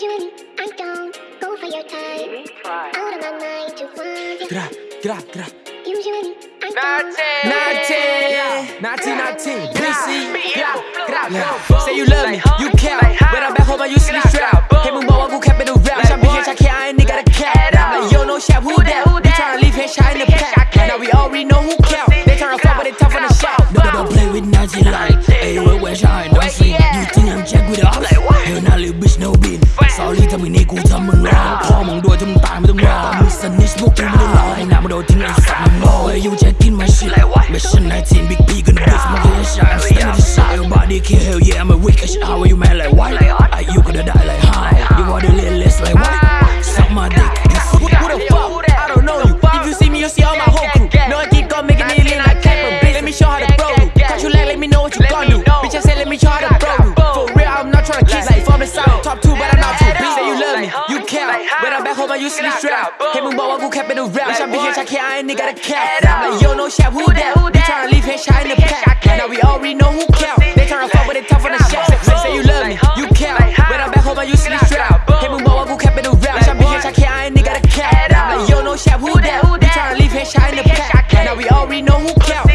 you I'm gone. Go for your time. Out of my mind to want you. Grab, grab, grab. Use you 19, 19, 19, DC, grab. Say you love me, you care. When I'm back home, I usually to be straight out. Hey, move on, go cap in the round. Shot me here, shot here, I ain't nigga the cat. Like, yo, no shot, who that? They tryna leave here, shot in the pack. Now we already know who count. They tryna โนบินสอรี่ถ้ามงนี่กูทำมึงร้องพ่อมึงด้วยถ้งตายไม่ต้องรอมึงสนิทพวกกูไม่ต้องรอให้น้ำมาโดนทิ้งไอ้สัตว์มึงโง่ You checking my shit ไม่ใช่นายทีมบิ๊กพี่กันบิสมา used to be strapped 해문바와 국회빼는 rap. 샵이 해착해야 nigga the cap I'm Like yo no shot. Who that? We tryna leave headshot in the pack Now we already know who count They tryna fuck with it tough on the shot They say you love me, you count When I'm back home I used to be strapped 해문바와 국회빼는 rap. 샵이 해착해야 nigga the cap Like yo no shot. Who that? We tryna leave headshot in the pack Now we already know who count